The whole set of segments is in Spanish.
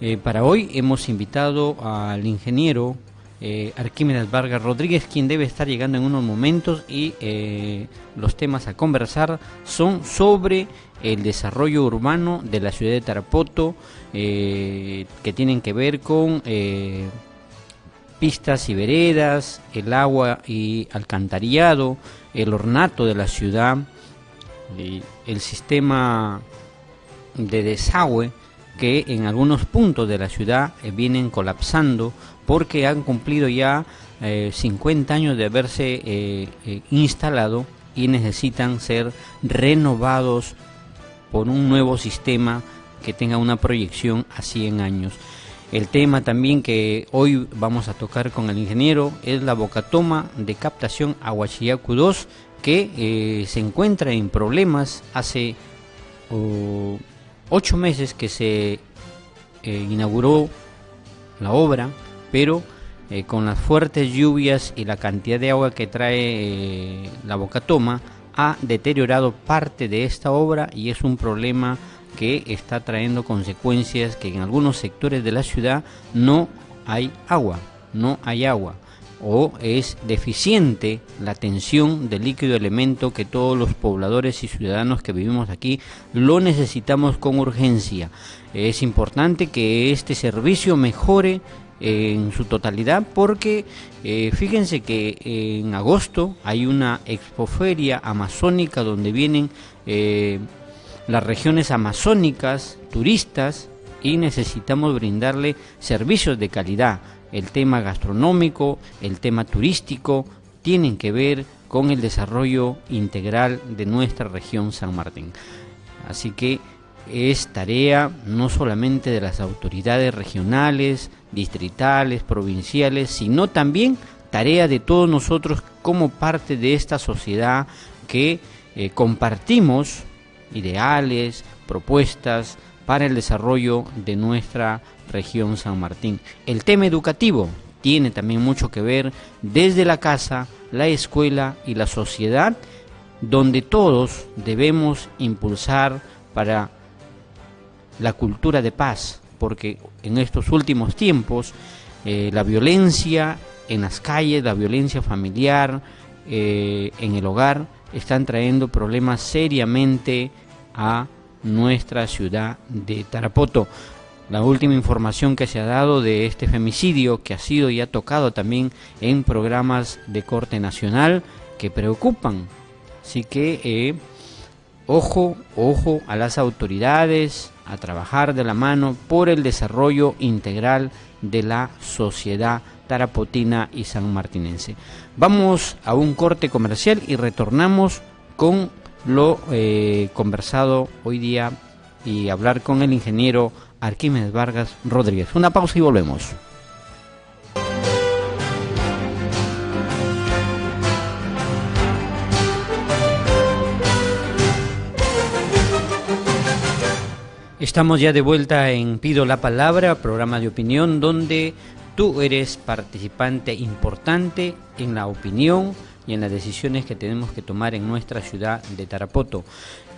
Eh, para hoy hemos invitado al ingeniero eh, Arquímedes Vargas Rodríguez, quien debe estar llegando en unos momentos y eh, los temas a conversar son sobre el desarrollo urbano de la ciudad de Tarapoto, que tienen que ver con pistas y veredas, el agua y alcantarillado, el ornato de la ciudad, el sistema de desagüe que en algunos puntos de la ciudad eh, vienen colapsando porque han cumplido ya 50 eh, años de haberse eh, instalado y necesitan ser renovados por un nuevo sistema que tenga una proyección a 100 años. El tema también que hoy vamos a tocar con el ingeniero es la bocatoma de captación Aguachiyacu 2 que se encuentra en problemas hace ocho meses que se eh, inauguró la obra, pero eh, con las fuertes lluvias y la cantidad de agua que trae eh, la Bocatoma, ha deteriorado parte de esta obra y es un problema que está trayendo consecuencias que en algunos sectores de la ciudad no hay agua, no hay agua o es deficiente la tensión del líquido elemento que todos los pobladores y ciudadanos que vivimos aquí lo necesitamos con urgencia. Es importante que este servicio mejore en su totalidad porque eh, fíjense que en agosto hay una expoferia amazónica donde vienen eh, las regiones amazónicas, turistas y necesitamos brindarle servicios de calidad el tema gastronómico, el tema turístico, tienen que ver con el desarrollo integral de nuestra región San Martín. Así que es tarea no solamente de las autoridades regionales, distritales, provinciales, sino también tarea de todos nosotros como parte de esta sociedad que eh, compartimos ideales, propuestas para el desarrollo de nuestra región San Martín. El tema educativo tiene también mucho que ver desde la casa, la escuela y la sociedad, donde todos debemos impulsar para la cultura de paz, porque en estos últimos tiempos eh, la violencia en las calles, la violencia familiar, eh, en el hogar, están trayendo problemas seriamente a nuestra ciudad de Tarapoto la última información que se ha dado de este femicidio que ha sido ya tocado también en programas de corte nacional que preocupan. Así que eh, ojo, ojo a las autoridades a trabajar de la mano por el desarrollo integral de la sociedad tarapotina y sanmartinense. Vamos a un corte comercial y retornamos con lo eh, conversado hoy día y hablar con el ingeniero Arquímedes Vargas Rodríguez. Una pausa y volvemos. Estamos ya de vuelta en Pido la Palabra, programa de opinión donde tú eres participante importante en la opinión y en las decisiones que tenemos que tomar en nuestra ciudad de Tarapoto.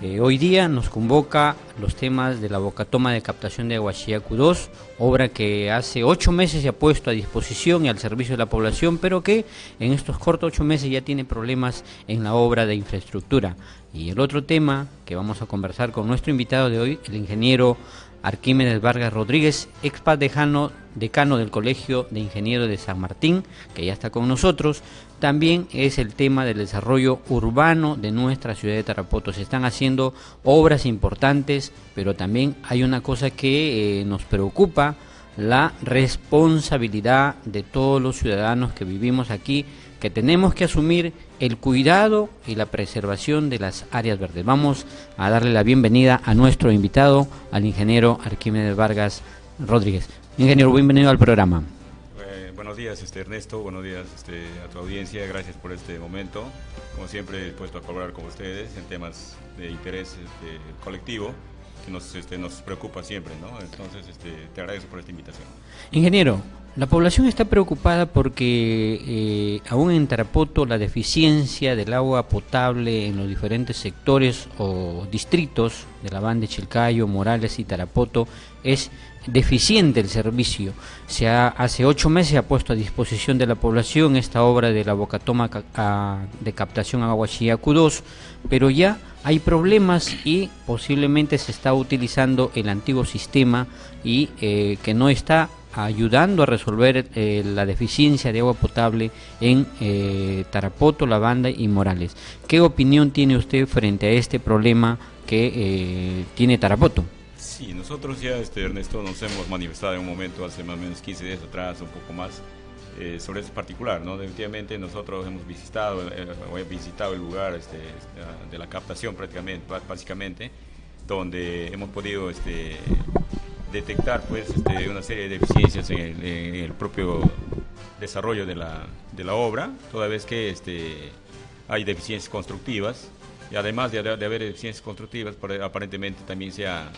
Eh, hoy día nos convoca los temas de la bocatoma de captación de Aguachiacu 2, obra que hace ocho meses se ha puesto a disposición y al servicio de la población, pero que en estos cortos ocho meses ya tiene problemas en la obra de infraestructura. Y el otro tema que vamos a conversar con nuestro invitado de hoy, el ingeniero Arquímedes Vargas Rodríguez, ex decano, decano del Colegio de Ingenieros de San Martín, que ya está con nosotros, también es el tema del desarrollo urbano de nuestra ciudad de Tarapoto. Se están haciendo obras importantes, pero también hay una cosa que eh, nos preocupa, la responsabilidad de todos los ciudadanos que vivimos aquí, que tenemos que asumir el cuidado y la preservación de las áreas verdes. Vamos a darle la bienvenida a nuestro invitado, al ingeniero Arquímedes Vargas Rodríguez. Ingeniero, bienvenido al programa. Eh, buenos días, este, Ernesto. Buenos días este, a tu audiencia. Gracias por este momento. Como siempre, dispuesto a colaborar con ustedes en temas de interés este, colectivo nos, este, nos preocupa siempre. ¿no? Entonces, este, te agradezco por esta invitación. Ingeniero, La población está preocupada porque eh, aún en Tarapoto la deficiencia del agua potable en los diferentes sectores o distritos de la banda de Chilcayo, Morales y Tarapoto es deficiente el servicio. Se hace ocho meses ha puesto a disposición de la población esta obra de la bocatoma de captación agua Chiacu 2, pero ya hay problemas y posiblemente se está utilizando el antiguo sistema y eh, que no está ayudando a resolver eh, la deficiencia de agua potable en eh, Tarapoto, La Banda y Morales. ¿Qué opinión tiene usted frente a este problema que eh, tiene Tarapoto? Sí, nosotros ya, este, Ernesto, nos hemos manifestado en un momento hace más o menos 15 días atrás, un poco más, sobre este particular. ¿no? Definitivamente nosotros hemos visitado, visitado el lugar este, de la captación prácticamente, básicamente, donde hemos podido este, detectar pues una serie de deficiencias en el, propio desarrollo de la, de obra, toda vez que hay deficiencias constructivas y además de, haber deficiencias constructivas, aparentemente también se ha,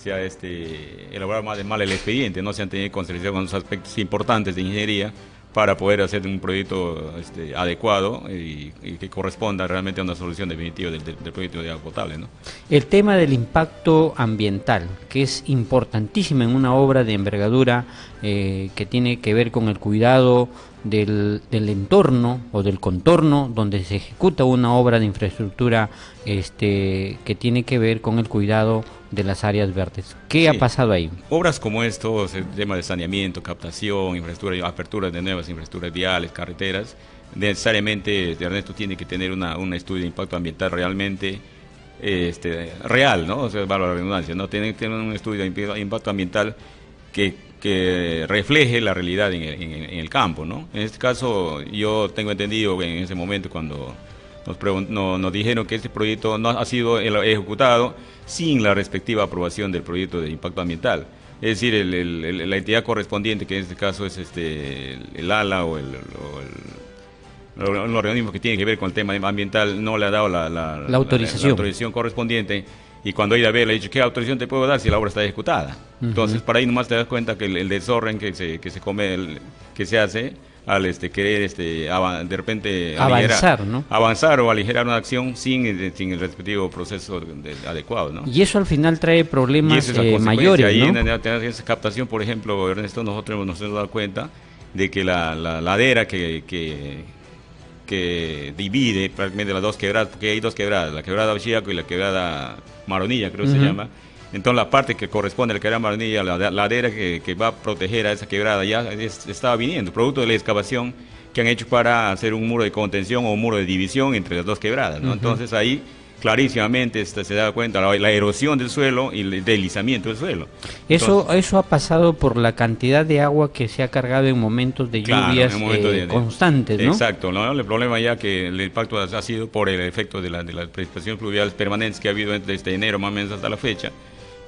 se ha este, elaborado más de mal el expediente, no se han tenido en consideración los aspectos importantes de ingeniería para poder hacer un proyecto este, adecuado y, que corresponda realmente a una solución definitiva del, proyecto de agua potable. ¿no? El tema del impacto ambiental, que es importantísimo en una obra de envergadura eh, que tiene que ver con el cuidado del, del, entorno o del contorno donde se ejecuta una obra de infraestructura este, que tiene que ver con el cuidado de las áreas verdes. ¿Qué ha pasado ahí? Obras como estos, el tema de saneamiento, captación, infraestructura, apertura de nuevas infraestructuras viales, carreteras, necesariamente Ernesto tiene que tener una, un estudio de impacto ambiental realmente este, real, ¿no? O sea, valga la redundancia, ¿no? Tiene que tener un estudio de impacto ambiental que, que refleje la realidad en el, en el, campo, ¿no? En este caso, yo tengo entendido en ese momento cuando nos, nos dijeron que este proyecto no ha sido ejecutado sin la respectiva aprobación del proyecto de impacto ambiental. Es decir, la entidad correspondiente, que en este caso es este, el, ALA o el, organismo que tiene que ver con el tema ambiental, no le ha dado la, autorización. autorización. correspondiente. Y cuando ella ve, le dicho, ¿qué autorización te puedo dar si la obra está ejecutada? Entonces, para ahí nomás te das cuenta que el, desorden que se, que se come, que se hace, al este, querer este, de repente avanzar, ¿no? avanzar o aligerar una acción sin, eh, sin el respectivo proceso adecuado. ¿no? Y eso al final trae problemas eh, mayores. Ahí en, esa captación, por ejemplo, Ernesto, nosotros nos hemos dado cuenta de que la, ladera que, que, que, divide prácticamente las dos quebradas, porque hay dos quebradas, la quebrada Ochiaco y la quebrada Maronilla, creo que se llama entonces la parte que corresponde a la quebrada Maronilla, la ladera que, que, va a proteger a esa quebrada, ya estaba viniendo, producto de la excavación que han hecho para hacer un muro de contención o un muro de división entre las dos quebradas. ¿no? Entonces ahí clarísimamente este, se da cuenta la, erosión del suelo y el deslizamiento del suelo. Eso eso ha pasado por la cantidad de agua que se ha cargado en momentos de lluvias eh, constantes, ¿no? Exacto, ¿no? el problema ya que el impacto ha, sido por el efecto de, la, de las precipitaciones pluviales permanentes que ha habido desde enero más o menos hasta la fecha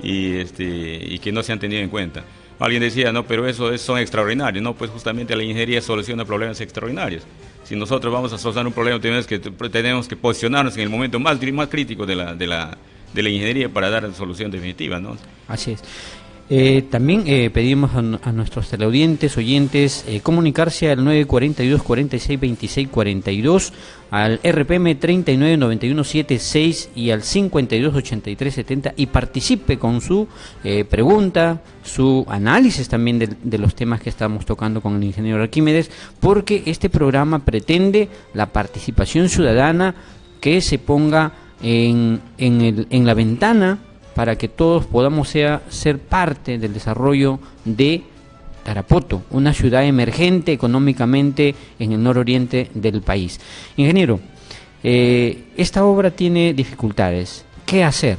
y, este, y que no se han tenido en cuenta. Alguien decía, no, pero eso son extraordinarios, no, pues justamente la ingeniería soluciona problemas extraordinarios. Si nosotros vamos a solucionar un problema, tenemos que, tenemos que posicionarnos en el momento más, más crítico de la, de, la, de la ingeniería para dar la solución definitiva, ¿no? Así es. Eh, también eh, pedimos a, nuestros teleaudientes, oyentes, eh, comunicarse al 942 46 26 42, al RPM 39 91 76 y al 52 83 70 y participe con su pregunta, su análisis también de, los temas que estamos tocando con el ingeniero Arquímedes, porque este programa pretende la participación ciudadana que se ponga en, en, el, en la ventana para que todos podamos ser parte del desarrollo de Tarapoto, una ciudad emergente económicamente en el nororiente del país. Ingeniero, eh, esta obra tiene dificultades. ¿Qué hacer?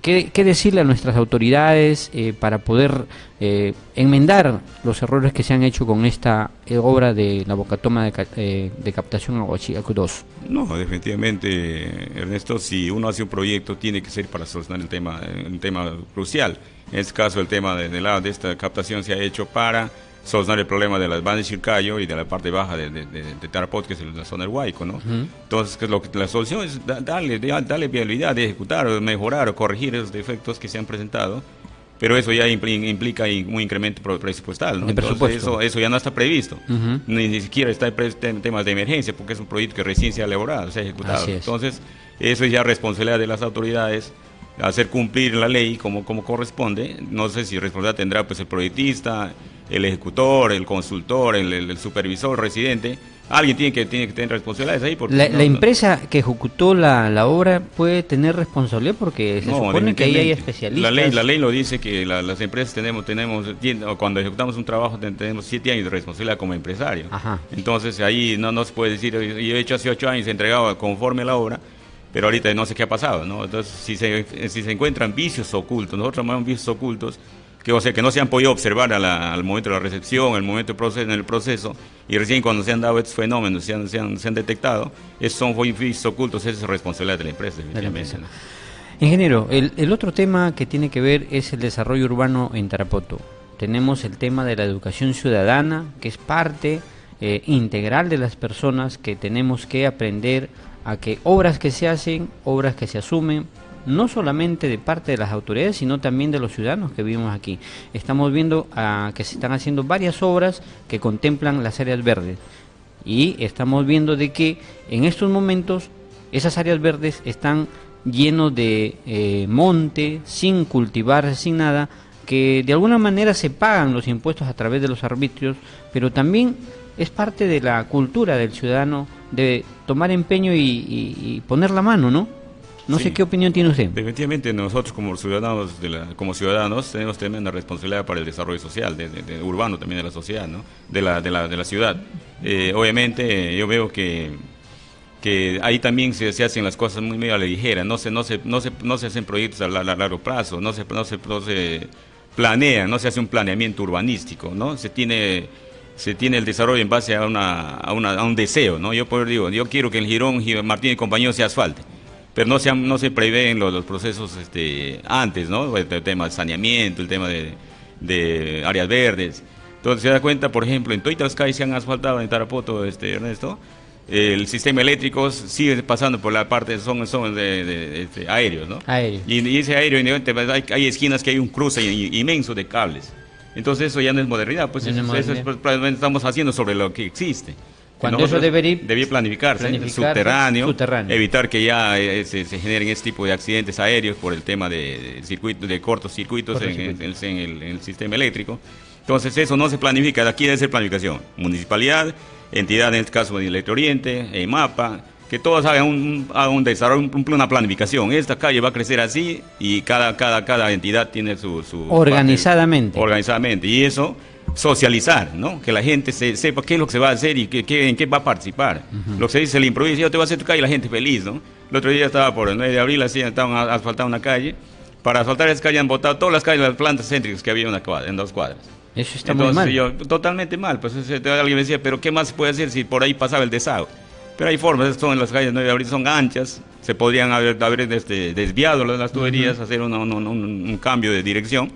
¿Qué, decirle a nuestras autoridades eh, para poder eh, enmendar los errores que se han hecho con esta eh, obra de la bocatoma de, de captación Aguachiaco 2? No, definitivamente, Ernesto, si uno hace un proyecto tiene que ser para solucionar el tema, un tema crucial. En este caso, el tema de, de, de esta captación se ha hecho para solucionar el problema de las bandas de Chircayo y de la parte baja de, de, de Tarapot, que es la zona del Huayco, ¿no? Entonces, lo que, la solución es darle, darle viabilidad de ejecutar, mejorar o corregir esos defectos que se han presentado pero eso ya implica un incremento presupuestal. ¿no? Entonces eso, eso ya no está previsto, ni, siquiera está en temas de emergencia, porque es un proyecto que recién se ha elaborado, se ha ejecutado. Entonces eso es ya responsabilidad de las autoridades hacer cumplir la ley como, como corresponde. No sé si responsabilidad tendrá pues el proyectista, el ejecutor, el consultor, el, supervisor, el residente. Alguien tiene que, tiene que tener responsabilidades ahí. Porque la, empresa que ejecutó la, la, obra puede tener responsabilidad porque se supone que ahí hay especialistas. La ley, la ley lo dice que las empresas tenemos, tenemos cuando ejecutamos un trabajo tenemos siete años de responsabilidad como empresario. Entonces ahí no, no se puede decir, yo he hecho hace ocho años, entregado conforme a la obra, pero ahorita no sé qué ha pasado, ¿no? Entonces, si se, si se encuentran vicios ocultos, nosotros llamamos vicios ocultos, que, o sea, que no se han podido observar al momento de la recepción, al momento del proceso, en el proceso, y recién cuando se han dado estos fenómenos, se han, se han, se han detectado, esos son vicios ocultos, esa es responsabilidad de la empresa, definitivamente. Ingeniero, el, el otro tema que tiene que ver es el desarrollo urbano en Tarapoto. Tenemos el tema de la educación ciudadana, que es parte eh, integral de las personas que tenemos que aprender a que obras que se hacen, obras que se asumen, no solamente de parte de las autoridades, sino también de los ciudadanos que vivimos aquí. Estamos viendo ah, que se están haciendo varias obras que contemplan las áreas verdes y estamos viendo de que en estos momentos esas áreas verdes están llenos de eh, monte, sin cultivar, sin nada, que de alguna manera se pagan los impuestos a través de los arbitrios, pero también es parte de la cultura del ciudadano de tomar empeño y, poner la mano, ¿no? No sé qué opinión tiene usted. Definitivamente nosotros como ciudadanos, de la, como ciudadanos tenemos tremenda responsabilidad para el desarrollo social, de, urbano también de la sociedad, ¿no? de, la, de, la, de la ciudad. Eh, obviamente yo veo que, que ahí también se, se, hacen las cosas muy medio a la ligera, no se, no se, no se, no se hacen proyectos a, largo plazo, no se, no, se, no se planea, no se hace un planeamiento urbanístico, ¿no? Se tiene se tiene el desarrollo en base a, una, a, una, a un deseo, ¿no? Yo por digo, yo quiero que el Girón, Martín y compañero se asfalte, pero no se, no se prevén los, los procesos este, antes, ¿no? El, tema de saneamiento, el tema de, de, áreas verdes. Entonces se da cuenta, por ejemplo, en calles se han asfaltado en Tarapoto, este, Ernesto, el sistema eléctrico sigue pasando por la parte, son, son de, este, aéreos, ¿no? Aéreo. Y, ese aéreo, hay, hay esquinas que hay un cruce inmenso de cables. Entonces eso ya no es modernidad, pues eso, es, pues, estamos haciendo sobre lo que existe. Cuando eso debería, debía planificarse, subterráneo, evitar que ya eh, se, generen este tipo de accidentes aéreos por el tema de, circuito, de cortos circuitos en, el, sistema eléctrico. Entonces eso no se planifica, aquí debe ser planificación. Municipalidad, entidad en este caso de Electro Oriente, EMAPA, que todos hagan un, un desarrollo, una planificación. Esta calle va a crecer así y cada, cada, cada entidad tiene su... organizadamente. organizadamente. Y eso, socializar, ¿no? Que la gente se, sepa qué es lo que se va a hacer y qué, en qué va a participar. Lo que se dice, el improviso, yo te voy a hacer tu calle y la gente feliz, ¿no? El otro día estaba por el 9 de abril, así, estaban asfaltando una calle. Para asfaltar esa calle han botado todas las calles, las plantas céntricas que había en, una cuadra, en dos cuadras. Eso está muy mal. Yo, totalmente mal. Pues alguien me decía, pero ¿qué más se puede hacer si por ahí pasaba el desagüe? Pero hay formas, son en las calles 9 de abril, son anchas, se podrían haber, haber este, desviado las tuberías, hacer un, cambio de dirección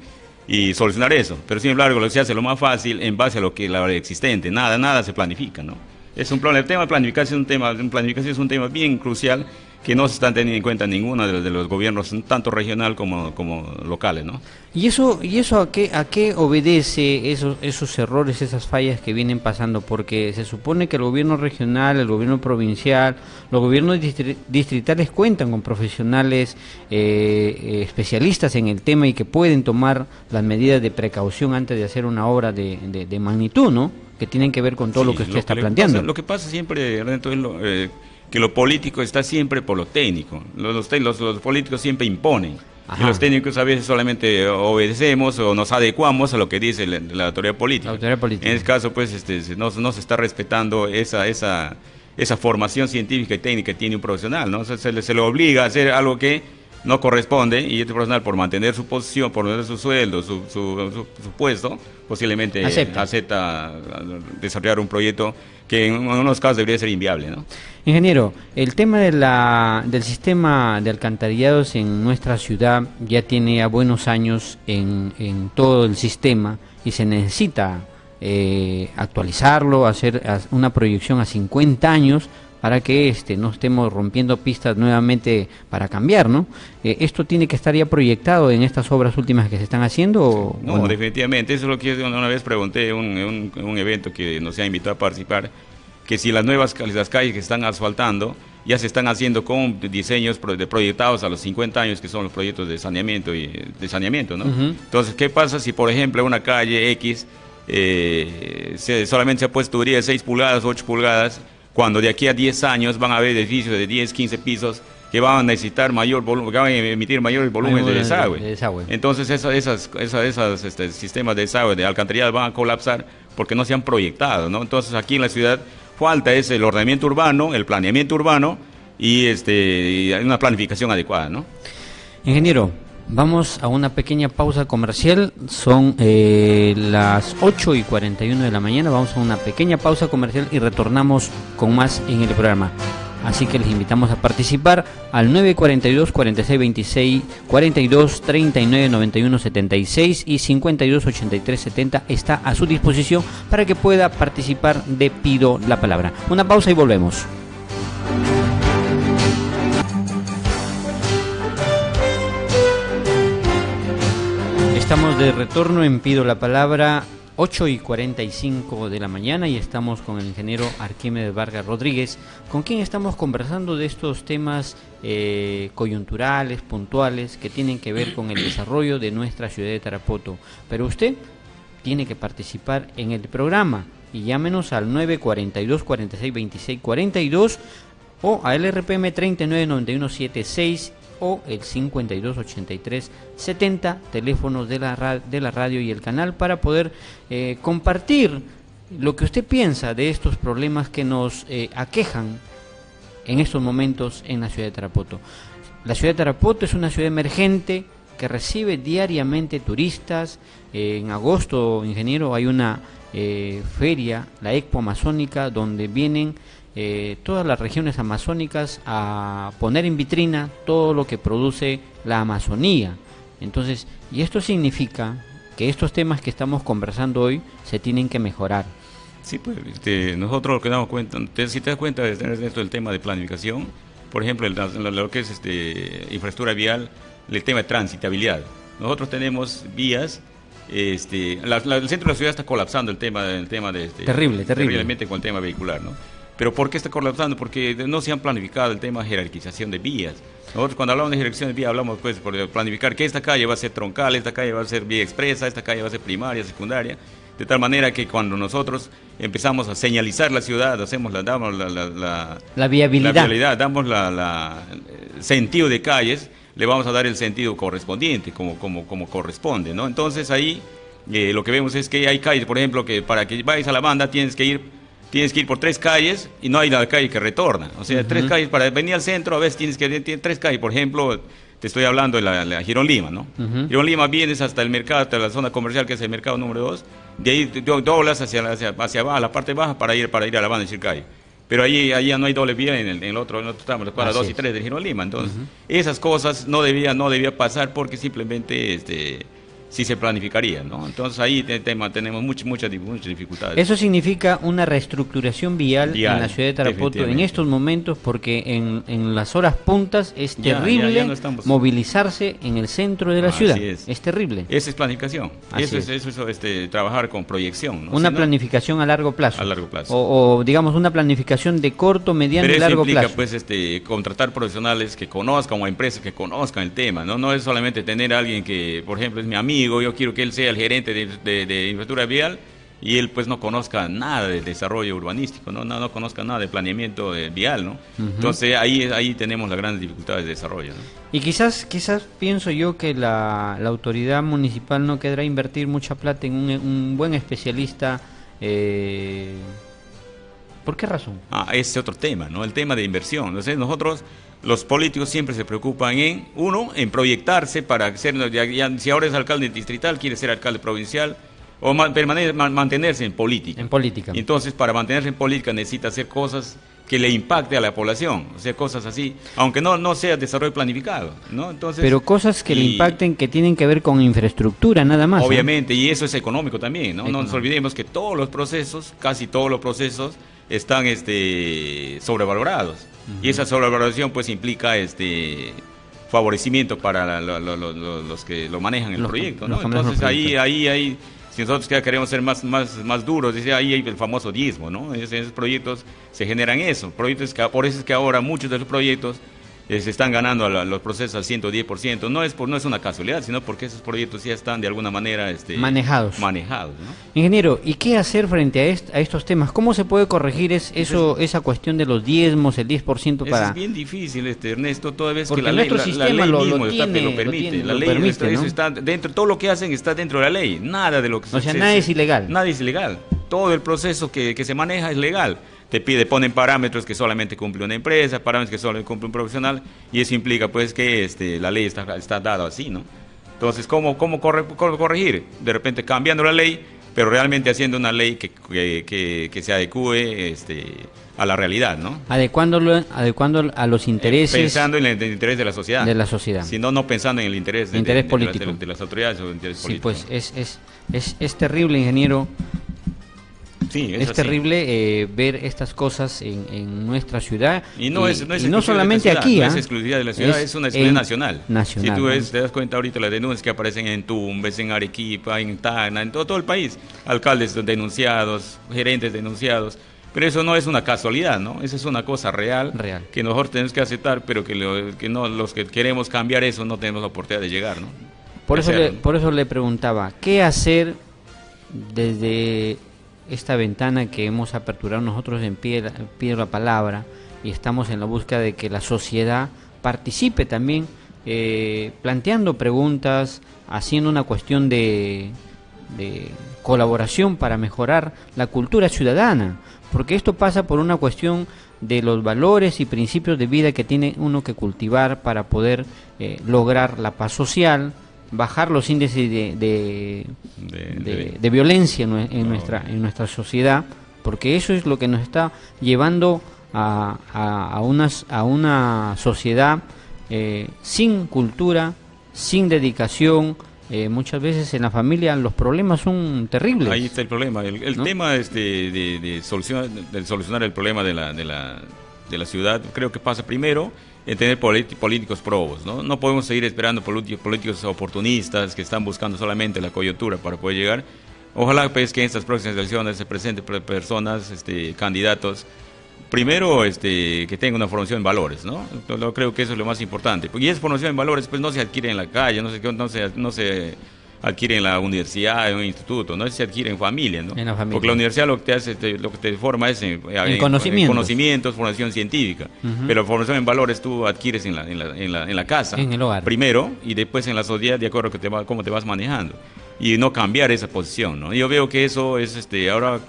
y solucionar eso. Pero sin embargo, lo que se hace lo más fácil en base a lo que la hora existente, nada, nada se planifica, ¿no? Es un problema, el tema de planificación es un tema, planificación es un tema bien crucial que no se están teniendo en cuenta ninguno de los, de los gobiernos, tanto regional como, como locales, ¿no? ¿Y eso, y eso a, qué, a qué obedece esos, esos errores, esas fallas que vienen pasando? Porque se supone que el gobierno regional, el gobierno provincial, los gobiernos distritales cuentan con profesionales eh, eh, especialistas en el tema y que pueden tomar las medidas de precaución antes de hacer una obra de, de, magnitud, ¿no? Que tienen que ver con todo lo que usted está planteando. lo que pasa siempre, Renato, es lo, eh, que lo político está siempre por lo técnico. Los, los, los políticos siempre imponen. Y los técnicos a veces solamente obedecemos o nos adecuamos a lo que dice la, autoridad, política. En este caso, pues, este, no, no, se está respetando esa, esa, esa formación científica y técnica que tiene un profesional. ¿no? Se, le, se le obliga a hacer algo que no corresponde y este profesional por mantener su posición, por mantener su sueldo, su, su, su, puesto, posiblemente acepta. acepta. desarrollar un proyecto que en unos casos debería ser inviable. ¿no? Ingeniero, el tema de la, del sistema de alcantarillados en nuestra ciudad ya tiene a buenos años en, en todo el sistema y se necesita eh, actualizarlo, hacer una proyección a 50 años para que este, no estemos rompiendo pistas nuevamente para cambiar, ¿no? Eh, ¿Esto tiene que estar ya proyectado en estas obras últimas que se están haciendo? no, definitivamente. Eso es lo que una vez pregunté en un, evento que nos ha invitado a participar, que si las nuevas las calles que están asfaltando ya se están haciendo con diseños proyectados a los 50 años, que son los proyectos de saneamiento, y, de saneamiento ¿no? Entonces, ¿qué pasa si, por ejemplo, una calle X eh, solamente se ha puesto tubería de 6 pulgadas, 8 pulgadas, cuando de aquí a 10 años van a haber edificios de 10, 15 pisos que van a necesitar mayor volumen, que van a emitir mayor volumen de desagüe. Entonces esos esas, esas, este, sistemas de desagüe, de alcantarillado van a colapsar porque no se han proyectado, ¿no? Entonces aquí en la ciudad falta es el ordenamiento urbano, el planeamiento urbano y, este, y una planificación adecuada, ¿no? Ingeniero, Vamos a una pequeña pausa comercial. Son eh, las 8 y 41 de la mañana. Vamos a una pequeña pausa comercial y retornamos con más en el programa. Así que les invitamos a participar al 942 46 26 42 39 91 76 y 52 83 70 está a su disposición para que pueda participar de Pido la Palabra. Una pausa y volvemos. Estamos de retorno en Pido la Palabra, 8 y 45 de la mañana y estamos con el ingeniero Arquímedes Vargas Rodríguez, con quien estamos conversando de estos temas eh, coyunturales, puntuales, que tienen que ver con el desarrollo de nuestra ciudad de Tarapoto. Pero usted tiene que participar en el programa y llámenos al 942 46 26 42 o al RPM 399176 o el 5283 70, teléfonos de la, de la radio y el canal para poder eh, compartir lo que usted piensa de estos problemas que nos eh, aquejan en estos momentos en la ciudad de Tarapoto. La ciudad de Tarapoto es una ciudad emergente que recibe diariamente turistas. en agosto, ingeniero, hay una eh, feria, la Expo Amazónica, donde vienen eh, todas las regiones amazónicas a poner en vitrina todo lo que produce la Amazonía. Entonces, y esto significa que estos temas que estamos conversando hoy se tienen que mejorar. Sí, pues este, nosotros lo que damos cuenta, si te das cuenta de esto del tema de planificación, por ejemplo, lo que es este, infraestructura vial, el tema de transitabilidad. Nosotros tenemos vías este, el centro de la ciudad está colapsando el tema, el tema de este, terrible, terrible. terriblemente con el tema vehicular, ¿no? Pero ¿por qué está colapsando? Porque no se han planificado el tema de jerarquización de vías. Nosotros cuando hablamos de jerarquización de vías hablamos pues por planificar que esta calle va a ser troncal, esta calle va a ser vía expresa, esta calle va a ser primaria, secundaria, de tal manera que cuando nosotros empezamos a señalizar la ciudad, hacemos la, damos la, la, la, viabilidad. damos la, sentido de calles, le vamos a dar el sentido correspondiente, como, como, como corresponde, ¿no? Entonces ahí eh, lo que vemos es que hay calles, por ejemplo, que para que vayas a la banda tienes que ir tienes que ir por tres calles y no hay la calle que retorna. O sea, tres calles para venir al centro, a veces tienes que ir tres calles. Por ejemplo, te estoy hablando de la, Girón Lima, ¿no? Girón Lima vienes hasta el mercado, hasta la zona comercial que es el mercado número dos, de ahí doblas hacia, hacia, hacia abajo, la parte baja para ir, para ir a la banda de Chircay. Pero ahí, ahí no hay doble vía en el, en el otro, en el otro la cuadra 2 y 3 de Girón Lima. Entonces, esas cosas no debía, no debía pasar porque simplemente este, si se planificaría, ¿no? Entonces ahí tenemos muchas, muchas, dificultades. Eso significa una reestructuración vial, en la ciudad de Tarapoto en estos momentos porque en, en las horas puntas es terrible movilizarse en el centro de la ciudad. Es. terrible. Esa es planificación. eso es, eso este, trabajar con proyección. Una planificación a largo plazo. A largo plazo. O, digamos una planificación de corto, mediano y largo implica, plazo. pues este, contratar profesionales que conozcan o empresas que conozcan el tema. ¿no? no es solamente tener a alguien que, por ejemplo, es mi amigo yo quiero que él sea el gerente de, de, infraestructura vial y él pues no conozca nada de desarrollo urbanístico, no, no, no conozca nada de planeamiento eh, vial, ¿no? Entonces ahí, ahí tenemos las grandes dificultades de desarrollo. Y quizás, quizás pienso yo que la, la, autoridad municipal no quedará invertir mucha plata en un, buen especialista. Eh, ¿Por qué razón? Ah, ese es otro tema, ¿no? El tema de inversión. Entonces nosotros los políticos siempre se preocupan en, uno, en proyectarse para ser, si ahora es alcalde distrital, quiere ser alcalde provincial, o mantenerse en política. En política. Entonces, para mantenerse en política necesita hacer cosas que le impacte a la población, o sea, cosas así, aunque no, no sea desarrollo planificado, ¿no? Entonces, Pero cosas que le impacten que tienen que ver con infraestructura, nada más. Obviamente, y eso es económico también, ¿no? No nos olvidemos que todos los procesos, casi todos los procesos, están este, sobrevalorados. Y esa sobrevaloración pues implica este favorecimiento para los que lo manejan el proyecto, ¿no? Entonces ahí, ahí, ahí si nosotros queremos ser más, más, más duros, dice, ahí hay el famoso diezmo, ¿no? En esos proyectos se generan eso. Proyectos que, por eso es que ahora muchos de los proyectos eh, se están ganando los procesos al 110%. No es, por, no es una casualidad, sino porque esos proyectos ya están de alguna manera este, manejados. manejados Ingeniero, ¿y qué hacer frente a, a, estos temas? ¿Cómo se puede corregir es, eso, esa cuestión de los diezmos, el 10% para...? Es bien difícil, este, Ernesto, toda vez que la ley, la, ley lo, mismo está, lo permite. la ley está, dentro, todo lo que hacen está dentro de la ley. Nada de lo que... O sea, nada es ilegal. Nada es ilegal. Todo el proceso que, que se maneja es legal te pide, ponen parámetros que solamente cumple una empresa, parámetros que solo cumple un profesional, y eso implica pues que este, la ley está, está dada así, ¿no? Entonces, ¿cómo, cómo, corregir? De repente cambiando la ley, pero realmente haciendo una ley que, que, que, se adecue este, a la realidad, ¿no? Adecuándolo, adecuando a los intereses... pensando en el, interés de la sociedad. De la sociedad. Sino no pensando en el interés, interés político. De, las autoridades o el interés sí, pues es, es, es, es terrible, ingeniero, es, terrible eh, ver estas cosas en, nuestra ciudad. Y no, es, no, solamente aquí. No es ¿ah? exclusiva de la ciudad, es, una exclusión nacional. nacional. Si tú ves, te das cuenta ahorita las denuncias que aparecen en Tumbes, en Arequipa, en Tacna, en todo, todo el país. Alcaldes denunciados, gerentes denunciados. Pero eso no es una casualidad, ¿no? Eso es una cosa real, real. que nosotros tenemos que aceptar, pero que, que no, los que queremos cambiar eso no tenemos la oportunidad de llegar, ¿no? Por eso, le, por eso le preguntaba, ¿qué hacer desde esta ventana que hemos aperturado nosotros en pie, la palabra y estamos en la búsqueda de que la sociedad participe también eh, planteando preguntas, haciendo una cuestión de, de colaboración para mejorar la cultura ciudadana, porque esto pasa por una cuestión de los valores y principios de vida que tiene uno que cultivar para poder eh, lograr la paz social, bajar los índices de, de, violencia en, nuestra, en nuestra sociedad, porque eso es lo que nos está llevando a, a, unas, a una sociedad eh, sin cultura, sin dedicación. Eh, muchas veces en la familia los problemas son terribles. Ahí está el problema. El, tema este de, solucionar, de solucionar el problema de la, de, la, de la ciudad creo que pasa primero en tener políticos probos. ¿no? no podemos seguir esperando políticos oportunistas que están buscando solamente la coyuntura para poder llegar. Ojalá pues, que en estas próximas elecciones se presenten personas, este, candidatos, primero este, que tengan una formación en valores. ¿no? Yo creo que eso es lo más importante. Y esa formación en valores pues, no se adquiere en la calle, no se, no se, no se adquiere en la universidad, en un instituto, no se adquiere en familia, ¿no? Porque la universidad lo que te hace, lo que te forma es en, conocimientos. formación científica. Pero formación en valores tú adquieres en la, en la, en la, en la casa. En el hogar. Primero, y después en la sociedad, de acuerdo a cómo te vas manejando. Y no cambiar esa posición, ¿no? Yo veo que eso es, este, ahora,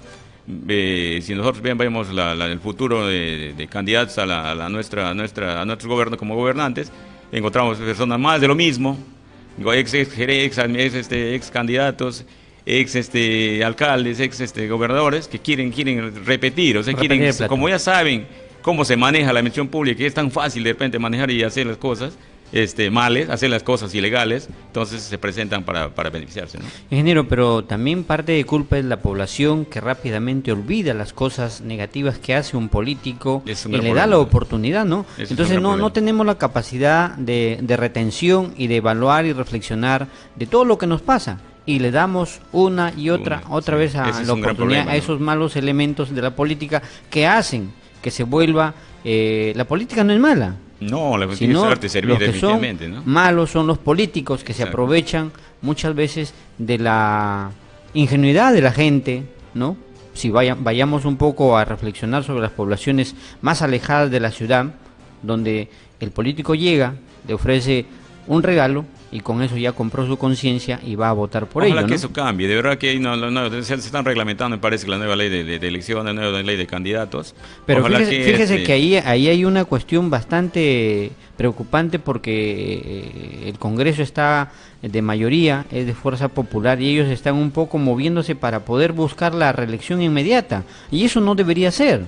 eh, si nosotros vemos el futuro de, candidatos a, la, nuestra, a, nuestra, a nuestros gobiernos como gobernantes, encontramos personas más de lo mismo, ex, ex, ex, este, ex candidatos, ex este, alcaldes, ex este, gobernadores que quieren, quieren repetir, o sea, quieren, como ya saben cómo se maneja la administración pública, que es tan fácil de repente manejar y hacer las cosas, este, males, hacer las cosas ilegales, entonces se presentan para, para beneficiarse. ¿no? Ingeniero, pero también parte de culpa es la población que rápidamente olvida las cosas negativas que hace un político y le da la oportunidad, ¿no? entonces no, no tenemos la capacidad de, de retención y de evaluar y reflexionar de todo lo que nos pasa y le damos una y otra otra vez a la oportunidad a esos malos elementos de la política que hacen que se vuelva eh, la política no es mala no, la sino es servir que son malos son los políticos que se aprovechan muchas veces de la ingenuidad de la gente, ¿no? Si vayamos un poco a reflexionar sobre las poblaciones más alejadas de la ciudad, donde el político llega, le ofrece un regalo y con eso ya compró su conciencia y va a votar por ello. ¿no? que eso cambie, de verdad que no, no, se, están reglamentando, me parece, la nueva ley de, de, elección, la nueva ley de candidatos. Pero fíjese, que, este ahí, ahí hay una cuestión bastante preocupante porque eh, el Congreso está de mayoría, es de fuerza popular y ellos están un poco moviéndose para poder buscar la reelección inmediata y eso no debería ser.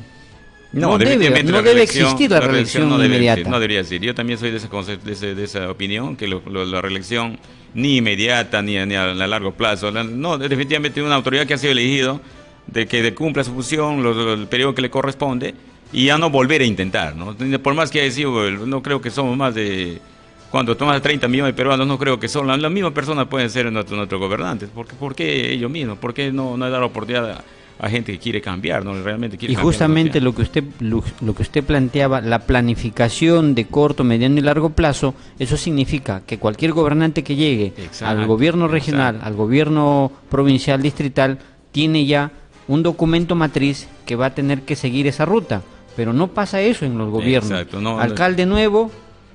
No, debe, no debe existir la, reelección, no inmediata. no debería decir. Yo también soy de esa, de, esa opinión, que la reelección ni inmediata ni, ni a, largo plazo. no, definitivamente una autoridad que ha sido elegido, de que cumpla su función, el periodo que le corresponde, y ya no volver a intentar. ¿no? Por más que haya sido, no creo que somos más de cuando tomas 30 millones de peruanos, no creo que son las, mismas personas pueden ser nuestros, nuestros gobernantes. Porque, ¿Por qué ellos mismos? ¿Por qué no, no hay dar oportunidad a, gente que quiere cambiar, no realmente quiere Y justamente lo que usted lo, que usted planteaba, la planificación de corto, mediano y largo plazo, eso significa que cualquier gobernante que llegue al gobierno regional, al gobierno provincial, distrital, tiene ya un documento matriz que va a tener que seguir esa ruta. Pero no pasa eso en los gobiernos. Alcalde nuevo,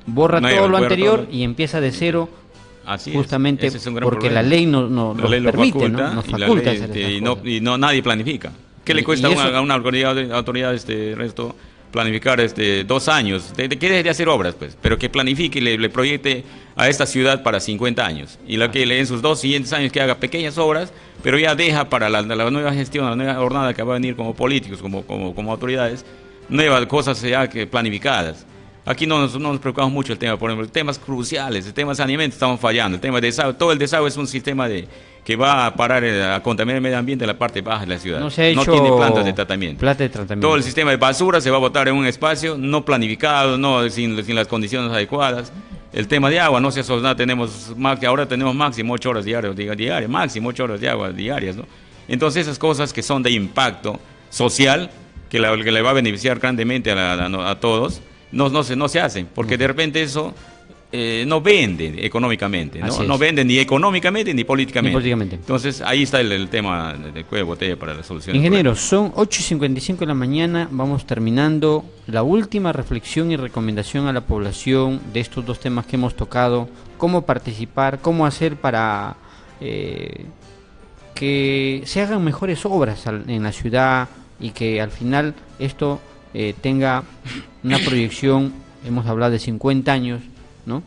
borra todo lo anterior y empieza de cero justamente porque la ley no, no nos permite, ¿no? nos faculta y, no, y no nadie planifica. ¿Qué le cuesta a una, autoridad, autoridad este resto planificar este dos años? ¿De, qué debería hacer obras? pues Pero que planifique y le, proyecte a esta ciudad para 50 años. Y lo que en sus dos siguientes años que haga pequeñas obras, pero ya deja para la, nueva gestión, la nueva jornada que va a venir como políticos, como, como, como autoridades, nuevas cosas ya que planificadas. Aquí no nos, no nos, preocupamos mucho el tema, por ejemplo, temas cruciales, el tema de saneamiento estamos fallando, el tema de desagüe, todo el desagüe es un sistema de que va a parar eh, a contaminar el medio ambiente en la parte baja de la ciudad. No, se ha hecho tiene plantas de tratamiento. de tratamiento. Todo el sistema de basura se va a botar en un espacio no planificado, no sin, sin las condiciones adecuadas. El tema de agua, no se nada, tenemos ahora tenemos máximo 8 horas diarias, diarias, máximo 8 horas de agua diarias, ¿no? Entonces esas cosas que son de impacto social, que, que le va a beneficiar grandemente a, a todos, no, no, se, no se hacen, porque de repente eso eh, no vende económicamente, ¿no? no vende ni económicamente ni políticamente. Entonces ahí está el, tema del cuello de botella para la solución. Ingeniero, son 8 y 55 de la mañana, vamos terminando la última reflexión y recomendación a la población de estos dos temas que hemos tocado, cómo participar, cómo hacer para eh, que se hagan mejores obras en la ciudad y que al final esto eh, tenga una proyección, hemos hablado de 50 años, ¿no?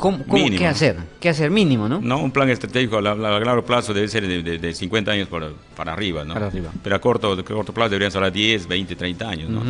¿Cómo, qué hacer? ¿Qué hacer mínimo, no? No, un plan estratégico a, largo plazo debe ser de, 50 años para, para arriba, ¿no? Pero a corto, corto plazo deberían ser a 10, 20, 30 años, ¿no?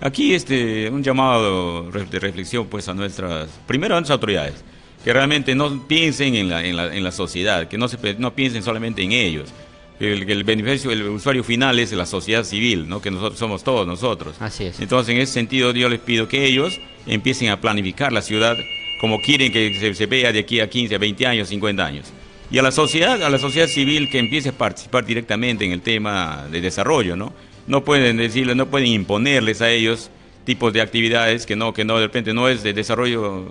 aquí este, un llamado de reflexión pues a nuestras, primero a nuestras autoridades, que realmente no piensen en la, en la, en la sociedad, que no, se, no piensen solamente en ellos, el, el, beneficio, el usuario final es la sociedad civil, ¿no? que nosotros somos todos nosotros. Así es. Entonces, en ese sentido, yo les pido que ellos empiecen a planificar la ciudad como quieren que se, vea de aquí a 15, a 20 años, 50 años. Y a la sociedad, a la sociedad civil que empiece a participar directamente en el tema de desarrollo, ¿no? No pueden decirles, no pueden imponerles a ellos tipos de actividades que no, que no de repente no es de desarrollo